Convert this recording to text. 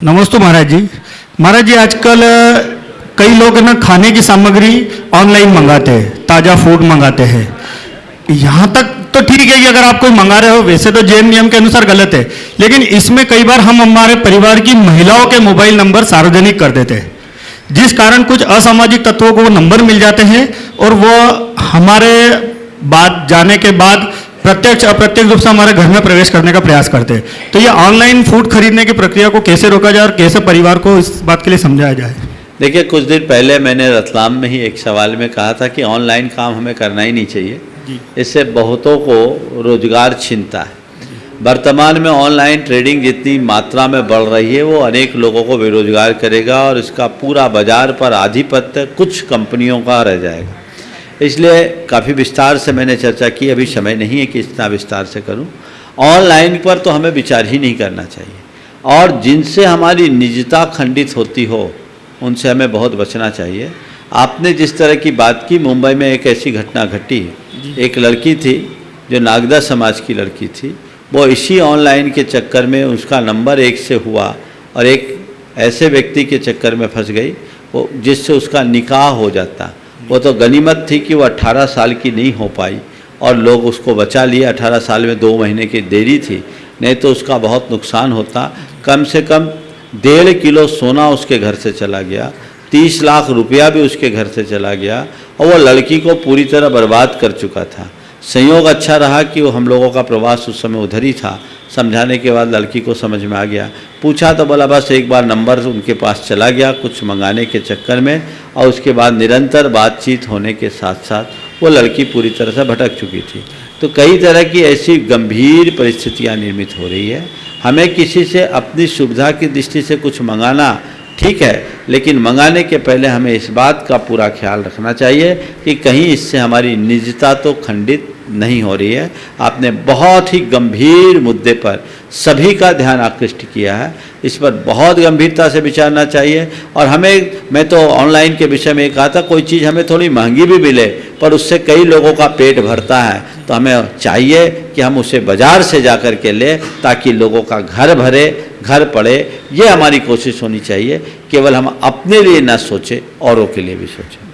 नमस्ते महाराज जी। महाराज जी, आजकल कई लोग ना खाने की सामग्री ऑनलाइन मंगाते हैं, ताज़ा फ़ूड मंगाते हैं। यहाँ तक तो ठीक है कि अगर आप कोई मंगा रहे हो, वैसे तो जैन नियम के अनुसार गलत है, लेकिन इसमें कई बार हम हमारे परिवार की महिलाओं के मोबाइल नंबर सार्वजनिक कर देते हैं, जिस कारण कुछ असामाजिक तत्वों को वो नंबर मिल जाते हैं, और वो हमारे बात जाने के बाद प्रत्यक्ष अप्रत्यक्ष रूप से हमारे घर में प्रवेश करने का प्रयास करते हैं। तो ये ऑनलाइन फ़ूड खरीदने की प्रक्रिया को कैसे रोका जाए और कैसे परिवार को इस बात के लिए समझाया जाए? देखिए कुछ दिन पहले मैंने रतलाम में ही एक सवाल में कहा था कि ऑनलाइन काम हमें करना ही नहीं चाहिए। इससे बहुतों को रोज़गार छिनता है। वर्तमान में ऑनलाइन ट्रेडिंग जितनी मात्रा में बढ़ रही है वो अनेक लोगों को बेरोजगार करेगा और इसका पूरा बाज़ार पर आधिपत्य कुछ कंपनियों का रह जाएगा। इसलिए काफ़ी विस्तार से मैंने चर्चा की अभी समय नहीं है कि इतना विस्तार से करूँ। ऑनलाइन पर तो हमें विचार ही नहीं करना चाहिए। और जिनसे हमारी निजता खंडित होती हो उनसे हमें बहुत बचना चाहिए। आपने जिस तरह की बात की मुंबई में एक ऐसी घटना घटी। एक लड़की थी जो नागदा समाज की लड़की थी। वो इसी ऑनलाइन के चक्कर में उसका नंबर एक से हुआ और एक ऐसे व्यक्ति के चक्कर में फंस गई वो जिससे उसका निकाह हो जाता। वो तो गनीमत थी कि वो 18 साल की नहीं हो पाई और लोग उसको बचा लिए। 18 साल में दो महीने की देरी थी। नहीं तो उसका बहुत नुकसान होता। कम से कम डेढ़ किलो सोना उसके घर से चला गया। तीस लाख रुपया भी उसके घर से चला गया। और वो लड़की को पूरी तरह बर्बाद कर चुका था। संयोग अच्छा रहा कि वो हम लोगों का प्रवास उस समय उधर ही था। समझाने के बाद लड़की को समझ में आ गया। पूछा तो बोला, बस एक बार नंबर उनके पास चला गया कुछ मंगाने के चक्कर में और उसके बाद निरंतर बातचीत होने के साथ साथ वो लड़की पूरी तरह से भटक चुकी थी। तो कई तरह की ऐसी गंभीर परिस्थितियाँ निर्मित हो रही है। हमें किसी से अपनी सुविधा की दृष्टि से कुछ मंगाना ठीक है, लेकिन मंगाने के पहले हमें इस बात का पूरा ख्याल रखना चाहिए कि कहीं इससे हमारी निजता तो खंडित नहीं हो रही है। आपने बहुत ही गंभीर मुद्दे पर सभी का ध्यान आकृष्ट किया है। इस पर बहुत गंभीरता से विचारना चाहिए। और हमें, मैं तो ऑनलाइन के विषय में कहा था, कोई चीज़ हमें थोड़ी महँगी भी मिले, पर उससे कई लोगों का पेट भरता है। तो हमें चाहिए कि हम उसे बाज़ार से जा कर के लें, ताकि लोगों का घर भरे, घर पड़े। ये हमारी कोशिश होनी चाहिए। केवल हम अपने लिए ना सोचें, औरों के लिए भी सोचें।